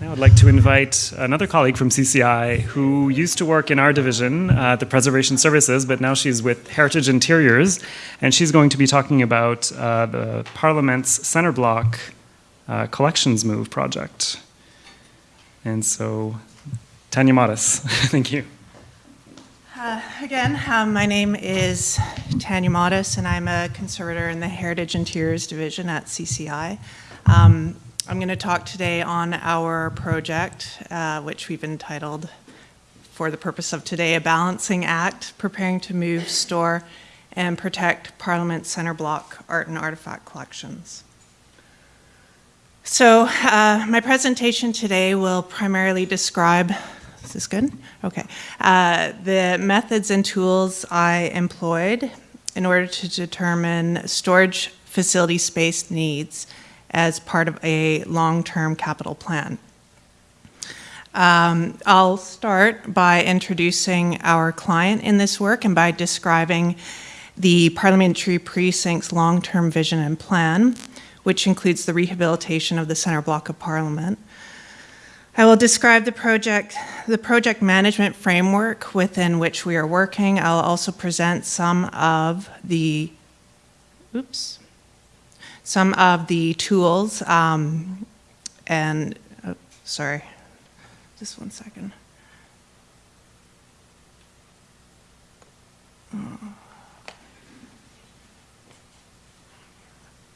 Now I'd like to invite another colleague from CCI who used to work in our division, uh, the Preservation Services, but now she's with Heritage Interiors, and she's going to be talking about uh, the Parliament's Centre Block uh, Collections Move project. And so, Tanya Modis, thank you. Uh, again, um, my name is Tanya Modis, and I'm a conservator in the Heritage Interiors Division at CCI. Um, I'm going to talk today on our project, uh, which we've entitled, for the purpose of today, A Balancing Act, Preparing to Move, Store, and Protect Parliament Centre Block Art and Artifact Collections. So uh, my presentation today will primarily describe, is this good? Okay. Uh, the methods and tools I employed in order to determine storage facility space needs as part of a long-term capital plan. Um, I'll start by introducing our client in this work and by describing the Parliamentary Precinct's long-term vision and plan, which includes the rehabilitation of the center block of Parliament. I will describe the project, the project management framework within which we are working. I'll also present some of the, oops, some of the tools um, and, oh, sorry, just one second.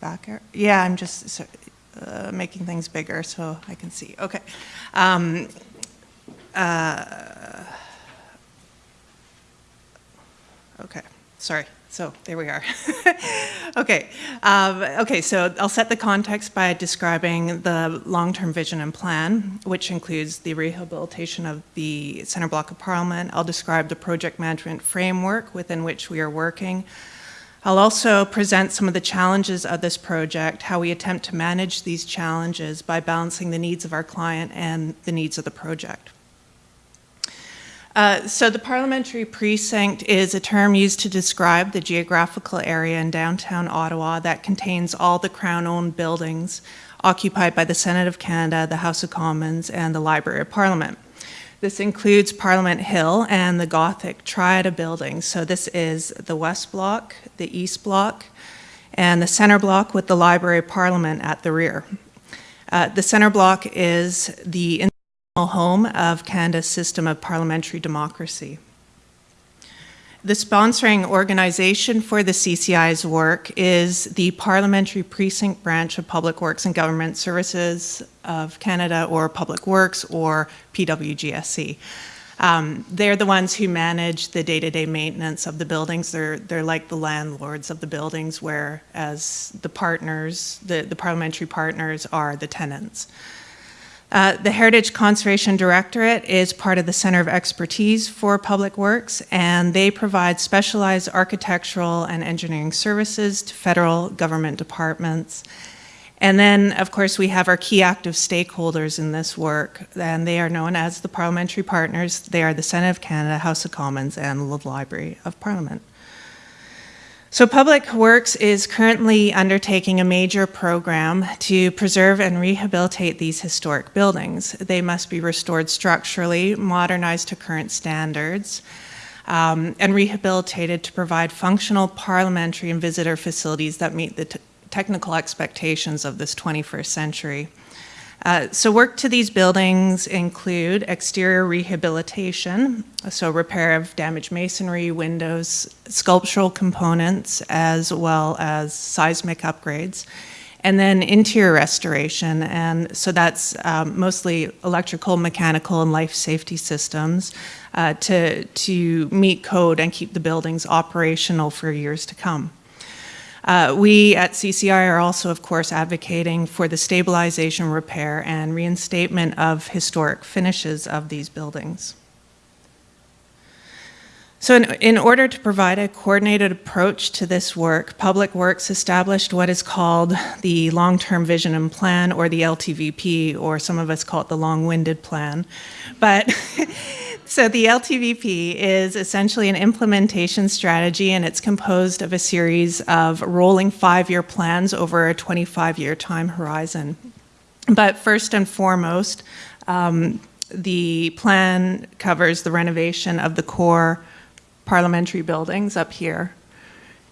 Back, yeah, I'm just uh, making things bigger so I can see. Okay. Um, uh, okay, sorry. So there we are. okay, um, okay. So I'll set the context by describing the long-term vision and plan, which includes the rehabilitation of the center block of Parliament. I'll describe the project management framework within which we are working. I'll also present some of the challenges of this project, how we attempt to manage these challenges by balancing the needs of our client and the needs of the project. Uh, so the parliamentary precinct is a term used to describe the geographical area in downtown Ottawa that contains all the Crown-owned buildings occupied by the Senate of Canada, the House of Commons, and the Library of Parliament. This includes Parliament Hill and the Gothic Triad of buildings. So this is the West Block, the East Block, and the Centre Block with the Library of Parliament at the rear. Uh, the Centre Block is the home of Canada's system of parliamentary democracy. The sponsoring organization for the CCI's work is the Parliamentary Precinct Branch of Public Works and Government Services of Canada or Public Works or PWGSC. Um, they're the ones who manage the day-to-day -day maintenance of the buildings. They're, they're like the landlords of the buildings, whereas the partners, the, the parliamentary partners are the tenants. Uh, the Heritage Conservation Directorate is part of the Center of Expertise for Public Works, and they provide specialized architectural and engineering services to federal government departments. And then, of course, we have our key active stakeholders in this work, and they are known as the parliamentary partners. They are the Senate of Canada, House of Commons, and the Library of Parliament. So Public Works is currently undertaking a major program to preserve and rehabilitate these historic buildings. They must be restored structurally, modernized to current standards, um, and rehabilitated to provide functional parliamentary and visitor facilities that meet the technical expectations of this 21st century. Uh, so work to these buildings include exterior rehabilitation, so repair of damaged masonry, windows, sculptural components, as well as seismic upgrades, and then interior restoration. And so that's um, mostly electrical, mechanical, and life safety systems uh, to, to meet code and keep the buildings operational for years to come. Uh, we at CCI are also, of course, advocating for the stabilization, repair, and reinstatement of historic finishes of these buildings. So in, in, order to provide a coordinated approach to this work, Public Works established what is called the Long-Term Vision and Plan, or the LTVP, or some of us call it the Long-Winded Plan. But So the LTVP is essentially an implementation strategy and it's composed of a series of rolling five-year plans over a 25-year time horizon. But first and foremost, Um, The plan covers the renovation of the core parliamentary buildings up here.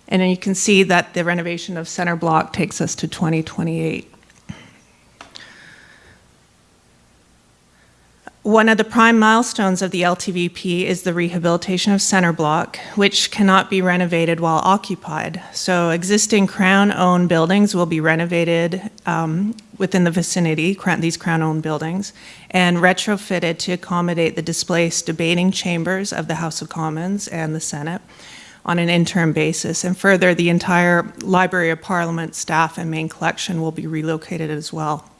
And then you can see that the renovation of center block takes us to 2028. One of the prime milestones of the LTVP is the rehabilitation of center block, which cannot be renovated while occupied. So existing Crown-owned buildings will be renovated um, within the vicinity, these Crown-owned buildings, and retrofitted to accommodate the displaced debating chambers of the House of Commons and the Senate on an interim basis. And further, the entire Library of Parliament staff and main collection will be relocated as well.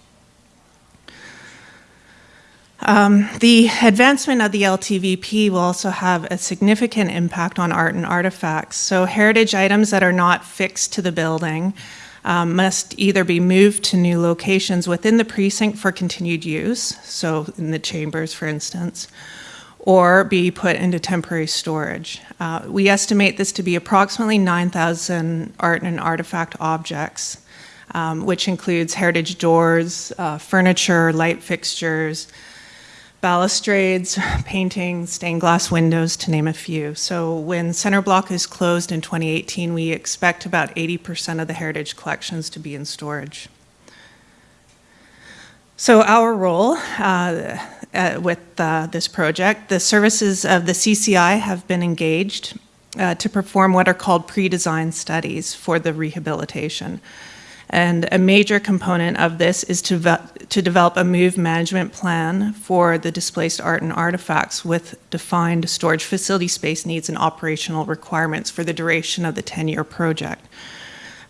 Um, The advancement of the LTVP will also have a significant impact on art and artifacts. So heritage items that are not fixed to the building um, must either be moved to new locations within the precinct for continued use, so in the chambers, for instance, or be put into temporary storage. Uh, We estimate this to be approximately 9,000 art and artifact objects, um, which includes heritage doors, uh, furniture, light fixtures, balustrades, paintings, stained glass windows, to name a few. So when Center Block is closed in 2018, we expect about 80% of the heritage collections to be in storage. So our role uh, uh, with uh, this project, the services of the CCI have been engaged uh, to perform what are called pre-design studies for the rehabilitation. And a major component of this is to, to develop a move management plan for the displaced art and artifacts with defined storage facility space needs and operational requirements for the duration of the 10-year project.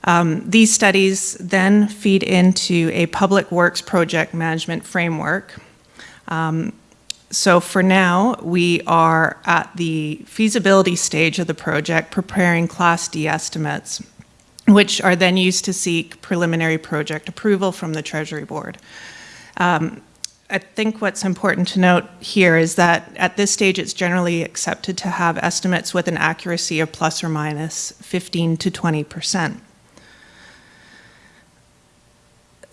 Um, These studies then feed into a public works project management framework. Um, So for now, we are at the feasibility stage of the project, preparing Class D estimates which are then used to seek preliminary project approval from the Treasury Board. Um, I think what's important to note here is that at this stage, it's generally accepted to have estimates with an accuracy of plus or minus 15 to 20 percent.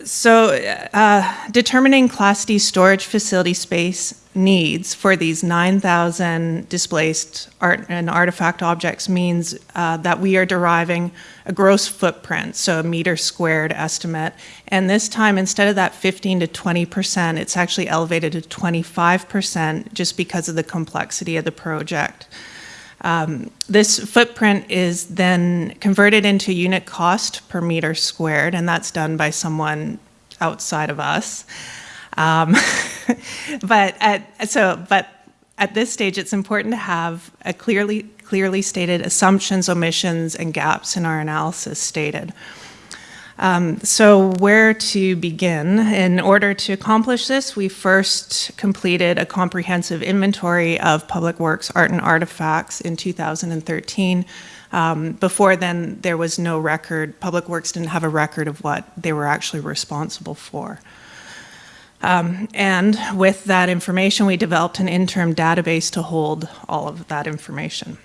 So, uh, determining Class D storage facility space needs for these 9,000 displaced art and artifact objects means uh, that we are deriving a gross footprint, so a meter squared estimate. And this time, instead of that 15 to 20 percent, it's actually elevated to 25 percent just because of the complexity of the project. Um, This footprint is then converted into unit cost per meter squared, and that's done by someone outside of us. Um, But at, so, but at this stage, it's important to have a clearly, clearly stated assumptions, omissions, and gaps in our analysis stated. Um, So where to begin? In order to accomplish this, we first completed a comprehensive inventory of Public Works art and artifacts in 2013. Um, Before then, there was no record, Public Works didn't have a record of what they were actually responsible for. Um, And with that information, we developed an interim database to hold all of that information.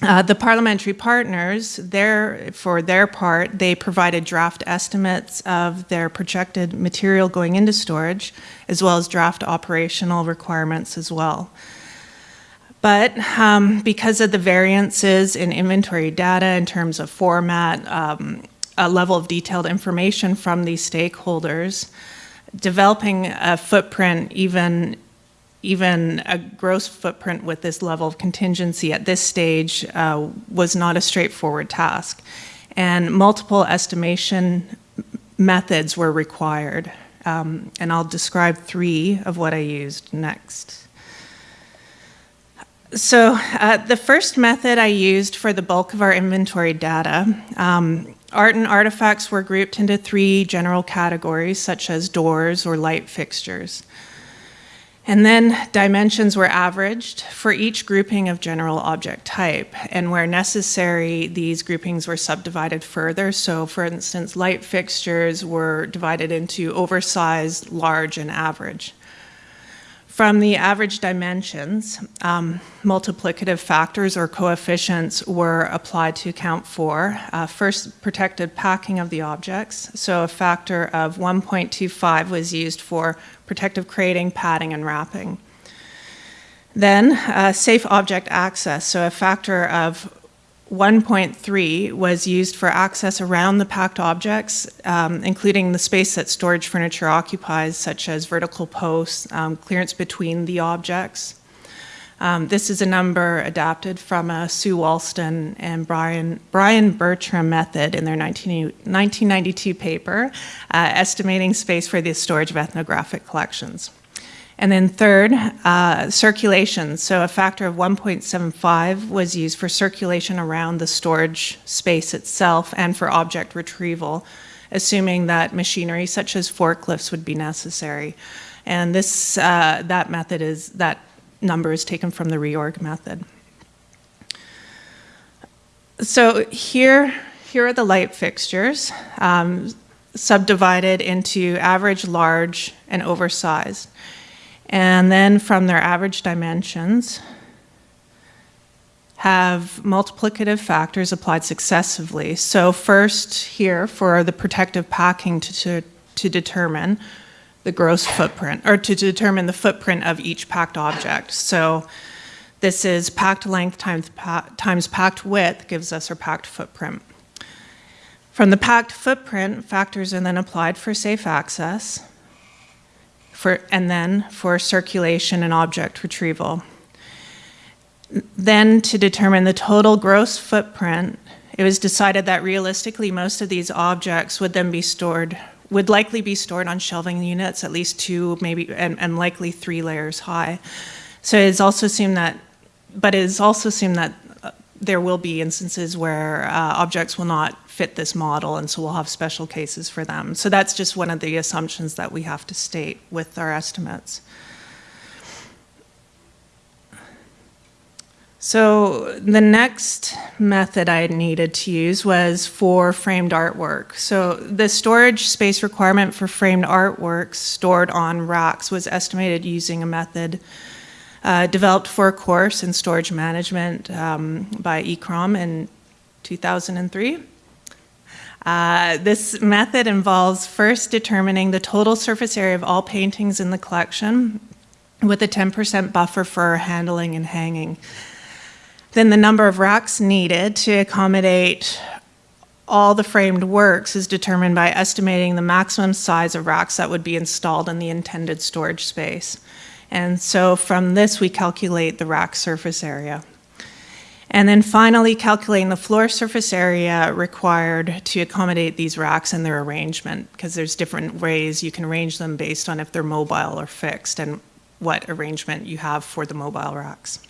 Uh, The parliamentary partners, their, for their part, they provided draft estimates of their projected material going into storage, as well as draft operational requirements as well. But um, because of the variances in inventory data in terms of format, um, a level of detailed information from these stakeholders, developing a footprint even even a gross footprint with this level of contingency at this stage uh, was not a straightforward task. And multiple estimation methods were required. Um, and I'll describe three of what I used next. So, uh, the first method I used for the bulk of our inventory data, um, art and artifacts were grouped into three general categories, such as doors or light fixtures. And then dimensions were averaged for each grouping of general object type. And where necessary, these groupings were subdivided further. So, for instance, light fixtures were divided into oversized, large, and average. From the average dimensions, um, multiplicative factors or coefficients were applied to account for uh, first protected packing of the objects. So a factor of 1.25 was used for protective crating, padding, and wrapping. Then uh, safe object access. So a factor of 1.3 was used for access around the packed objects, um, including the space that storage furniture occupies, such as vertical posts, um, clearance between the objects. Um, this is a number adapted from a Sue Walston and Brian, Brian Bertram method in their 19, 1992 paper, uh, estimating space for the storage of ethnographic collections. And then third, uh, circulation. So a factor of 1.75 was used for circulation around the storage space itself and for object retrieval, assuming that machinery such as forklifts would be necessary. And this, uh, that method is, that number is taken from the reorg method. So here, here are the light fixtures, um, subdivided into average, large, and oversized. And then from their average dimensions, have multiplicative factors applied successively. So first here for the protective packing to, to, to, determine the gross footprint, or to determine the footprint of each packed object. So this is packed length times, pa times packed width gives us our packed footprint. From the packed footprint, factors are then applied for safe access for, and then for circulation and object retrieval. Then to determine the total gross footprint, it was decided that realistically most of these objects would then be stored, would likely be stored on shelving units, at least two, maybe, and, and likely three layers high. So it's also assumed that, but it is also assumed that there will be instances where uh, objects will not fit this model, and so we'll have special cases for them. So that's just one of the assumptions that we have to state with our estimates. So the next method I needed to use was for framed artwork. So the storage space requirement for framed artworks stored on racks was estimated using a method uh, developed for a course in storage management um, by ICCROM in 2003. Uh, this method involves first determining the total surface area of all paintings in the collection with a 10% buffer for handling and hanging. Then the number of racks needed to accommodate all the framed works is determined by estimating the maximum size of racks that would be installed in the intended storage space. And so from this, we calculate the rack surface area. And then finally, calculating the floor surface area required to accommodate these racks and their arrangement, because there's different ways you can arrange them based on if they're mobile or fixed and what arrangement you have for the mobile racks.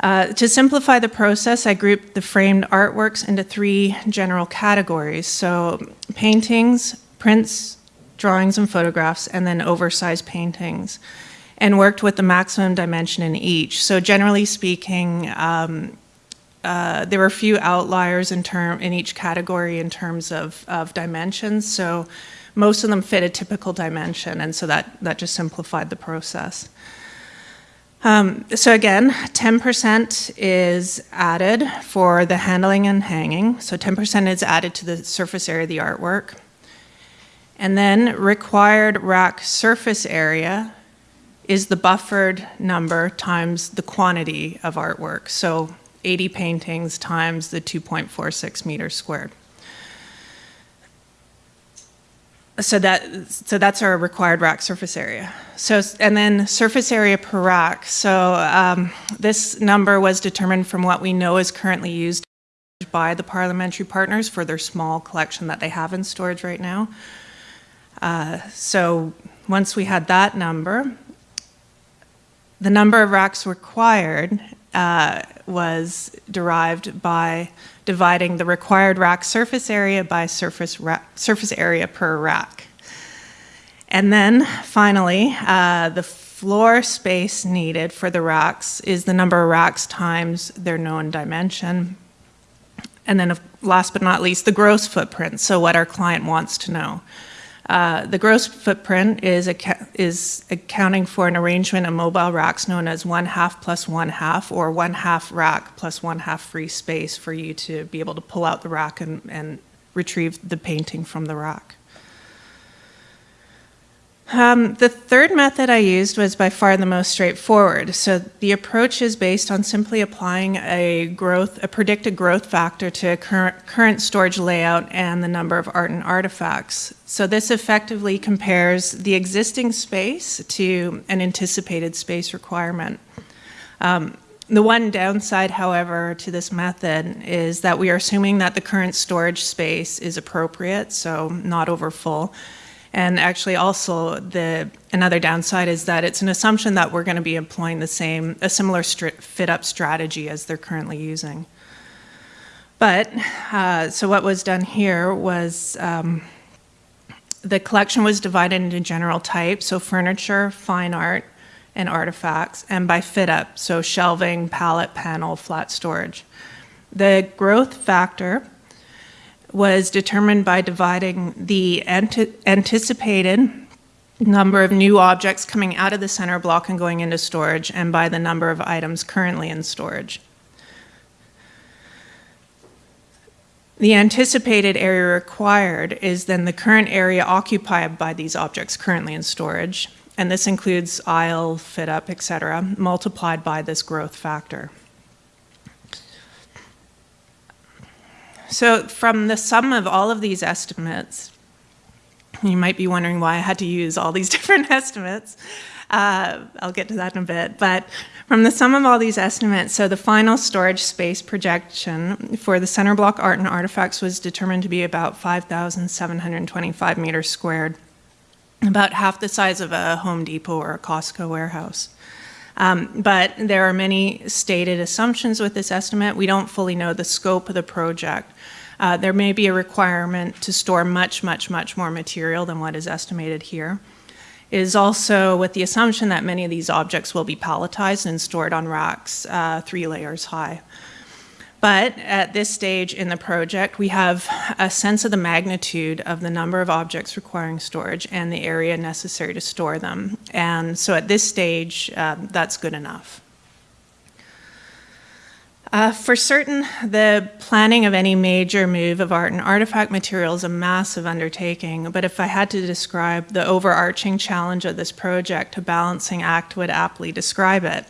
Uh, to simplify the process, I grouped the framed artworks into three general categories. So paintings, prints, drawings and photographs, and then oversized paintings and worked with the maximum dimension in each. So generally speaking, um, uh, there were a few outliers in term in each category in terms of, of dimensions. So most of them fit a typical dimension, and so that, that just simplified the process. Um, so again, 10% is added for the handling and hanging. So 10% is added to the surface area of the artwork. And then required rack surface area is the buffered number times the quantity of artwork. So 80 paintings times the 2.46 meters squared. So that so that's our required rack surface area. So and then surface area per rack. So um, this number was determined from what we know is currently used by the parliamentary partners for their small collection that they have in storage right now. Uh, so once we had that number, the number of racks required uh, was derived by dividing the required rack surface area by surface, surface area per rack. And then finally, uh, the floor space needed for the racks is the number of racks times their known dimension. And then last but not least, the gross footprint, so what our client wants to know. Uh, The gross footprint is, is accounting for an arrangement of mobile racks known as one half plus one half, or one half rack plus one half free space for you to be able to pull out the rack and, and retrieve the painting from the rack. Um, the third method I used was by far the most straightforward. So the approach is based on simply applying a growth, a predicted growth factor to current, current storage layout and the number of art and artifacts. So this effectively compares the existing space to an anticipated space requirement. Um, the one downside, however, to this method is that we are assuming that the current storage space is appropriate, so not over full. And actually, also the another downside is that it's an assumption that we're going to be employing the same, a similar fit up strategy as they're currently using. But uh, so what was done here was um, the collection was divided into general types, so furniture, fine art, and artifacts, and by fit up, so shelving, pallet, panel, flat storage. The growth factor was determined by dividing the anticipated number of new objects coming out of the center block and going into storage, and by the number of items currently in storage. The anticipated area required is then the current area occupied by these objects currently in storage, and this includes aisle, fit up, etc., multiplied by this growth factor. So, from the sum of all of these estimates, you might be wondering why I had to use all these different estimates. Uh, I'll get to that in a bit. But from the sum of all these estimates, so the final storage space projection for the center block art and artifacts was determined to be about 5,725 meters squared, about half the size of a Home Depot or a Costco warehouse. Um, but there are many stated assumptions with this estimate. We don't fully know the scope of the project. Uh, there may be a requirement to store much, much, much more material than what is estimated here. It is also with the assumption that many of these objects will be palletized and stored on racks uh, three layers high. But at this stage in the project, we have a sense of the magnitude of the number of objects requiring storage and the area necessary to store them. And so at this stage, uh, that's good enough. Uh, for certain, the planning of any major move of art and artifact material is a massive undertaking, but if I had to describe the overarching challenge of this project, a balancing act would aptly describe it.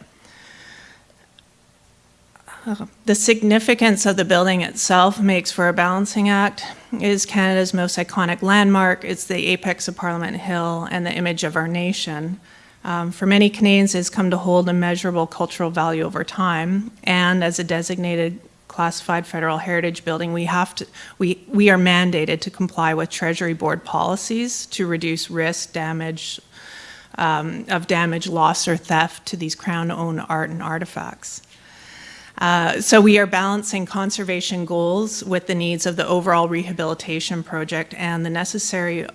The significance of the building itself makes for a balancing act. It is Canada's most iconic landmark. It's the apex of Parliament Hill and the image of our nation um, for many Canadians, it's come to hold a measurable cultural value over time. And as a designated classified federal heritage building, we have to we we are mandated to comply with Treasury Board policies to reduce risk, damage um, of damage, loss, or theft to these Crown-owned art and artifacts. Uh, so we are balancing conservation goals with the needs of the overall rehabilitation project and the necessary,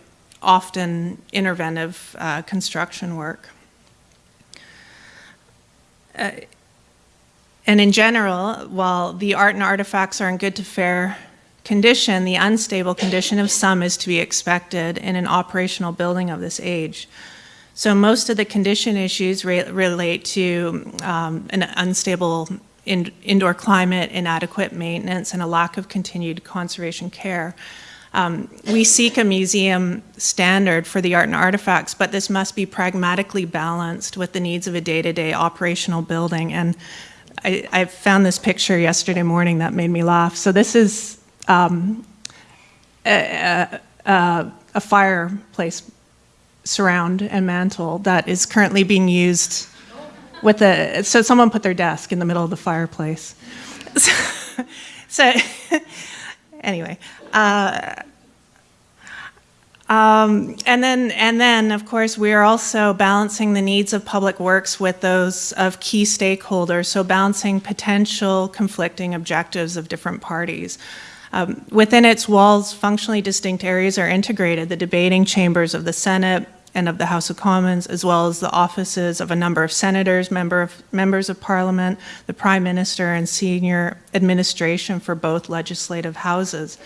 often interventive uh, construction work. Uh, and in general, while the art and artifacts are in good to fair condition, the unstable condition of some is to be expected in an operational building of this age. So most of the condition issues re relate to um, an unstable in indoor climate, inadequate maintenance, and a lack of continued conservation care. Um, we seek a museum standard for the art and artifacts, but this must be pragmatically balanced with the needs of a day-to-day operational building. And I, I, found this picture yesterday morning that made me laugh. So this is um, a, a, a fireplace surround and mantle that is currently being used with a, so someone put their desk in the middle of the fireplace. so, so anyway, uh, um, and then, and then, of course, we are also balancing the needs of public works with those of key stakeholders. So balancing potential conflicting objectives of different parties. Um, within its walls, functionally distinct areas are integrated: the debating chambers of the Senate and of the House of Commons, as well as the offices of a number of senators, member of, members of Parliament, the Prime Minister, and senior administration for both legislative houses.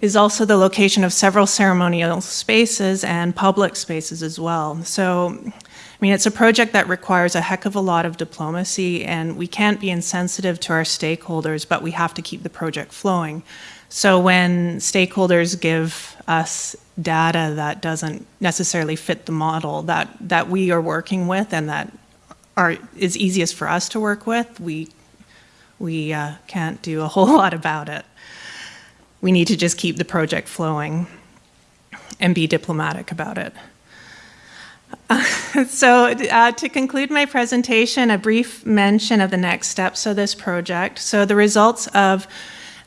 is also the location of several ceremonial spaces and public spaces as well. So, I mean, it's a project that requires a heck of a lot of diplomacy, and we can't be insensitive to our stakeholders, but we have to keep the project flowing. So when stakeholders give us data that doesn't necessarily fit the model that, that we are working with and that are, is easiest for us to work with, we, we uh, can't do a whole lot about it. We need to just keep the project flowing and be diplomatic about it. so, uh, to conclude my presentation, a brief mention of the next steps of this project. So, the results of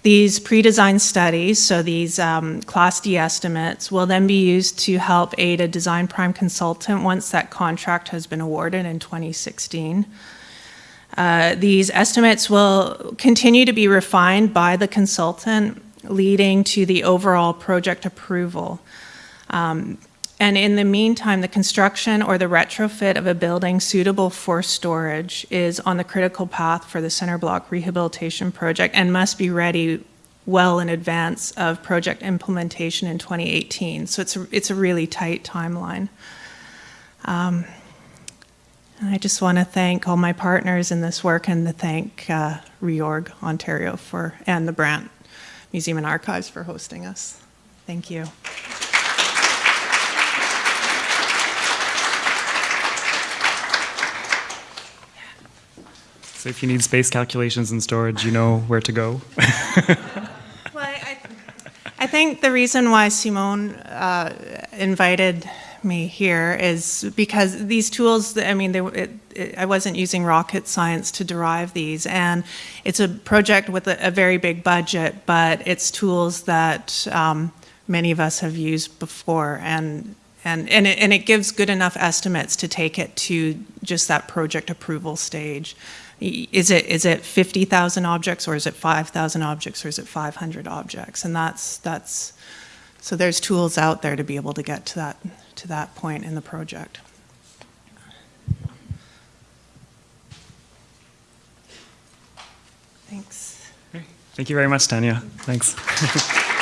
these pre-designed studies, so these um, Class D estimates, will then be used to help aid a design prime consultant once that contract has been awarded in 2016. Uh, these estimates will continue to be refined by the consultant, leading to the overall project approval. Um, and in the meantime, the construction or the retrofit of a building suitable for storage is on the critical path for the center block rehabilitation project and must be ready well in advance of project implementation in 2018. So it's a, it's a really tight timeline. Um, I just want to thank all my partners in this work and to thank uh, Reorg Ontario for and the Brant Museum and Archives for hosting us. Thank you. So if you need space calculations and storage, you know where to go. Well, I, I think the reason why Simone uh, invited me here is because these tools, I mean, they, it, it, I wasn't using rocket science to derive these, and it's a project with a, a very big budget, but it's tools that um, many of us have used before, and and and it, and it gives good enough estimates to take it to just that project approval stage. Is it is it 50,000 objects or is it 5,000 objects or is it 500 objects? And that's that's so there's tools out there to be able to get to that to that point in the project. Thanks. Thank you very much, Tanya. Thanks.